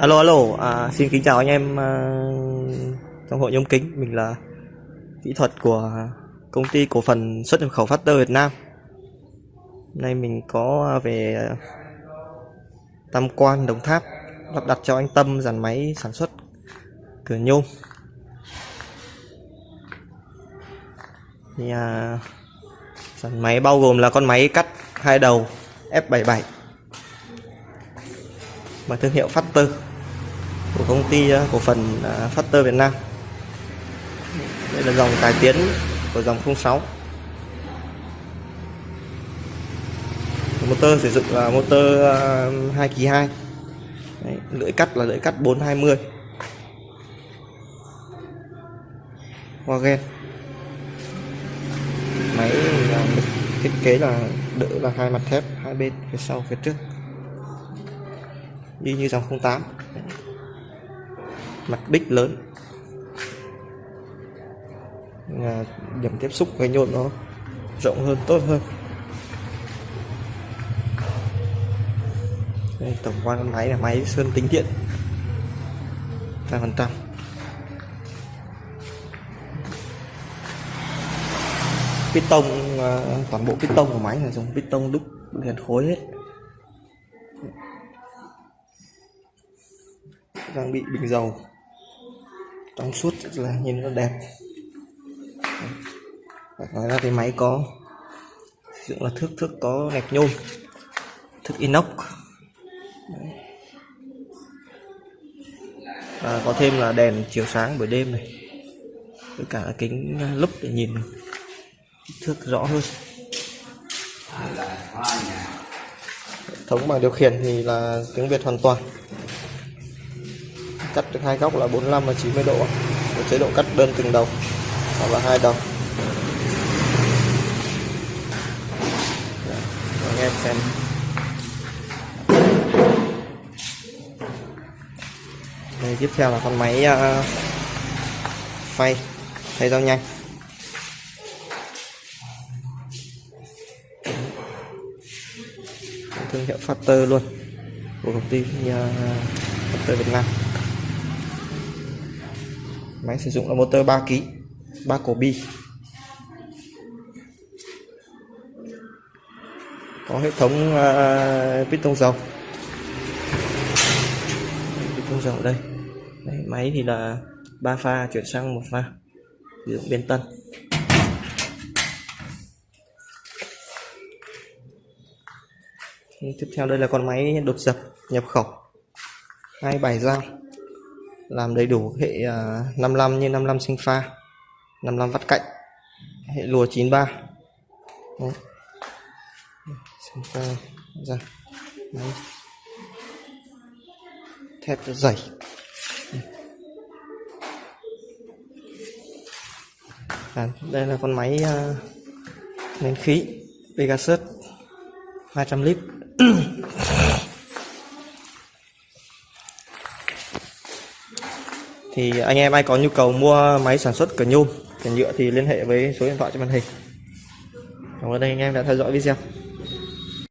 Alo alo, à, xin kính chào anh em à, trong hội nhóm kính, mình là kỹ thuật của công ty cổ phần xuất nhập khẩu Factor Việt Nam. Hôm nay mình có về Tam Quan Đồng Tháp lắp đặt cho anh Tâm dàn máy sản xuất cửa nhôm. Thì à, dàn máy bao gồm là con máy cắt hai đầu F77 và thương hiệu Factor của công ty à, cổ phần à, Factor Việt Nam. Đây là dòng cải tiến của dòng 06 motor sử dụng là motor 2 kỳ 2 Đấy, lưỡi cắt là lưỡi cắt 420 hoa ghen. Máy à, thiết kế là đỡ là hai mặt thép hai bên phía sau phía trước. Đi như dòng 08 mặt bích lớn. Là điểm tiếp xúc với nhôm nó rộng hơn tốt hơn. Đây, tổng quan con máy là máy sơn tính điện. Trăm phần trăm. Piston à, toàn bộ piston của máy là dùng piston đúc liền khối hết đang bị bình dầu trong suốt là nhìn rất đẹp. Ngoài ra thì máy có dựng là thước thước có gạch nhôm, thước inox. Và có thêm là đèn chiếu sáng buổi đêm này, với cả kính lúp để nhìn thước rõ hơn. Hệ thống bảng điều khiển thì là tiếng Việt hoàn toàn cắt được hai góc là 45 và 90 độ. Một chế độ cắt đơn từng đầu hoặc là hai đầu. Dạ, anh em xem. Đây tiếp theo là con máy uh, phay phay rau nhanh. Thương hiệu Factor luôn của công ty uh, Factor Việt Nam máy sử dụng là motor 3 kg 3 cổ bi. Có hệ thống à, uh, piston dầu. Piston dầu đây. Đấy, máy thì là ba pha chuyển sang một pha. Sử dụng biến tân. Tiếp theo đây là con máy đột dập nhập khẩu. Hai bài dao làm đầy đủ hệ à, 55 như 55 sinh pha 55 vắt cạnh hệ lùa 93 Đấy. sinh pha ra Đấy. thép dày à, đây là con máy uh, nén khí Pegasus 200 lít thì anh em ai có nhu cầu mua máy sản xuất cửa nhôm, cửa nhựa thì liên hệ với số điện thoại trên màn hình. Cảm ơn anh em đã theo dõi video.